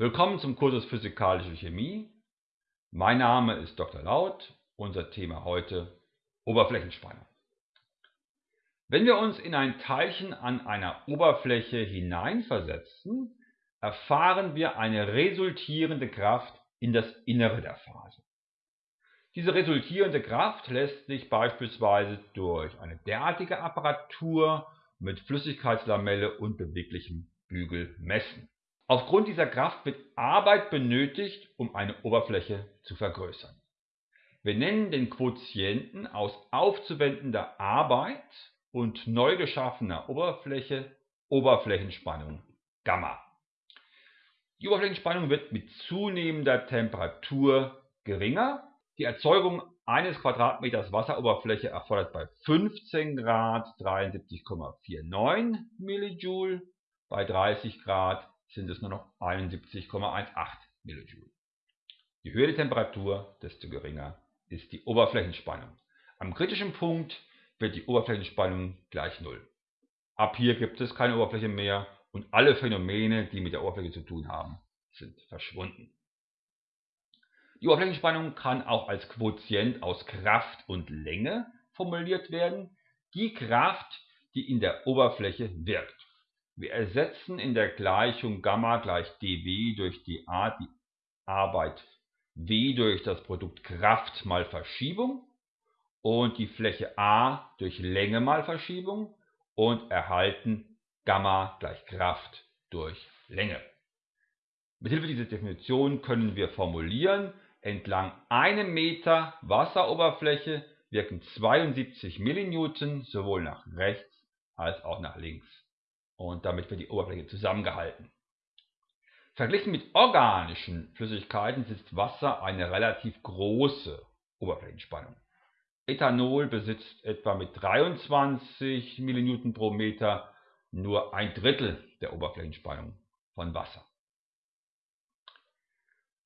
Willkommen zum Kursus Physikalische Chemie. Mein Name ist Dr. Laut. Unser Thema heute Oberflächenspannung. Wenn wir uns in ein Teilchen an einer Oberfläche hineinversetzen, erfahren wir eine resultierende Kraft in das Innere der Phase. Diese resultierende Kraft lässt sich beispielsweise durch eine derartige Apparatur mit Flüssigkeitslamelle und beweglichem Bügel messen. Aufgrund dieser Kraft wird Arbeit benötigt, um eine Oberfläche zu vergrößern. Wir nennen den Quotienten aus aufzuwendender Arbeit und neu geschaffener Oberfläche Oberflächenspannung Gamma. Die Oberflächenspannung wird mit zunehmender Temperatur geringer. Die Erzeugung eines Quadratmeters Wasseroberfläche erfordert bei 15 Grad 73,49 Millijoule, bei 30 Grad sind es nur noch 71,18 Millijoule. Je höher die Temperatur, desto geringer ist die Oberflächenspannung. Am kritischen Punkt wird die Oberflächenspannung gleich Null. Ab hier gibt es keine Oberfläche mehr und alle Phänomene, die mit der Oberfläche zu tun haben, sind verschwunden. Die Oberflächenspannung kann auch als Quotient aus Kraft und Länge formuliert werden, die Kraft, die in der Oberfläche wirkt. Wir ersetzen in der Gleichung Gamma gleich dW durch die Arbeit W durch das Produkt Kraft mal Verschiebung und die Fläche A durch Länge mal Verschiebung und erhalten Gamma gleich Kraft durch Länge. Mithilfe dieser Definition können wir formulieren, entlang einem Meter Wasseroberfläche wirken 72 Millinewton sowohl nach rechts als auch nach links und damit wird die Oberfläche zusammengehalten. Verglichen mit organischen Flüssigkeiten besitzt Wasser eine relativ große Oberflächenspannung. Ethanol besitzt etwa mit 23 mN pro Meter nur ein Drittel der Oberflächenspannung von Wasser.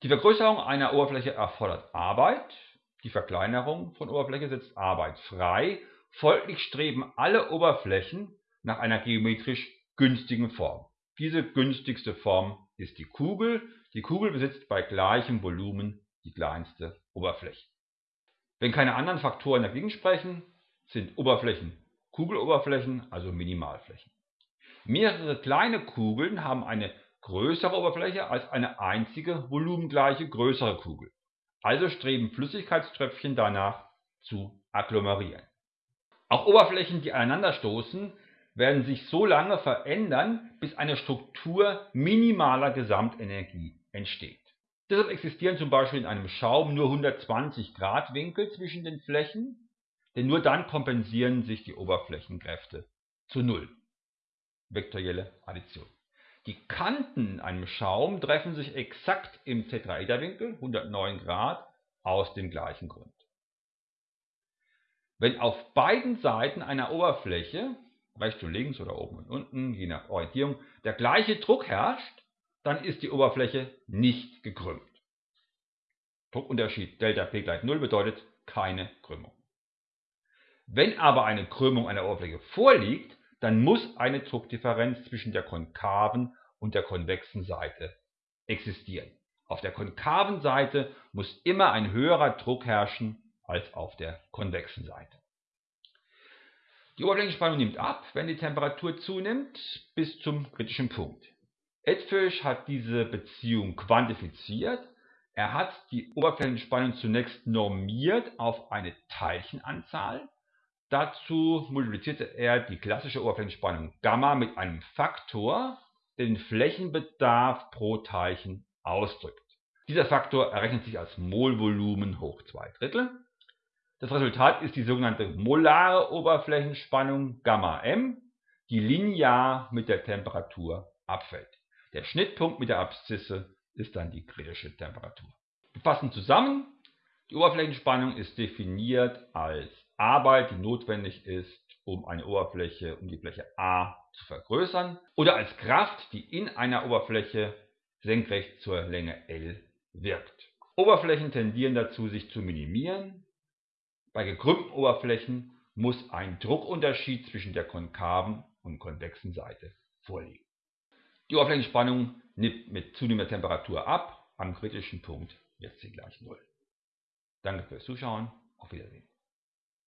Die Vergrößerung einer Oberfläche erfordert Arbeit, die Verkleinerung von Oberfläche setzt Arbeit frei, folglich streben alle Oberflächen nach einer geometrisch günstigen Form. Diese günstigste Form ist die Kugel. Die Kugel besitzt bei gleichem Volumen die kleinste Oberfläche. Wenn keine anderen Faktoren dagegen sprechen, sind Oberflächen Kugeloberflächen, also Minimalflächen. Mehrere kleine Kugeln haben eine größere Oberfläche als eine einzige volumengleiche größere Kugel. Also streben Flüssigkeitströpfchen danach zu agglomerieren. Auch Oberflächen, die aneinanderstoßen, werden sich so lange verändern, bis eine Struktur minimaler Gesamtenergie entsteht. Deshalb existieren zum Beispiel in einem Schaum nur 120 Grad Winkel zwischen den Flächen, denn nur dann kompensieren sich die Oberflächenkräfte zu Null. Vektorielle Addition. Die Kanten in einem Schaum treffen sich exakt im Tetraederwinkel 109 Grad aus dem gleichen Grund. Wenn auf beiden Seiten einer Oberfläche rechts und links oder oben und unten, je nach Orientierung, der gleiche Druck herrscht, dann ist die Oberfläche nicht gekrümmt. Druckunterschied ΔP gleich 0 bedeutet keine Krümmung. Wenn aber eine Krümmung einer Oberfläche vorliegt, dann muss eine Druckdifferenz zwischen der konkaven und der konvexen Seite existieren. Auf der konkaven Seite muss immer ein höherer Druck herrschen als auf der konvexen Seite. Die Oberflächenspannung nimmt ab, wenn die Temperatur zunimmt, bis zum kritischen Punkt. Edfisch hat diese Beziehung quantifiziert. Er hat die Oberflächenspannung zunächst normiert auf eine Teilchenanzahl. Dazu multiplizierte er die klassische Oberflächenspannung Gamma mit einem Faktor, der den Flächenbedarf pro Teilchen ausdrückt. Dieser Faktor errechnet sich als Molvolumen hoch 2 Drittel. Das Resultat ist die sogenannte molare Oberflächenspannung Gamma-M, die linear mit der Temperatur abfällt. Der Schnittpunkt mit der Abszisse ist dann die kritische Temperatur. Wir fassen zusammen, die Oberflächenspannung ist definiert als Arbeit, die notwendig ist, um eine Oberfläche, um die Fläche A zu vergrößern, oder als Kraft, die in einer Oberfläche senkrecht zur Länge L wirkt. Oberflächen tendieren dazu, sich zu minimieren, bei gekrümmten Oberflächen muss ein Druckunterschied zwischen der konkaven und konvexen Seite vorliegen. Die Oberflächenspannung nimmt mit zunehmender Temperatur ab. Am kritischen Punkt wird sie gleich Null. Danke fürs Zuschauen. Auf Wiedersehen.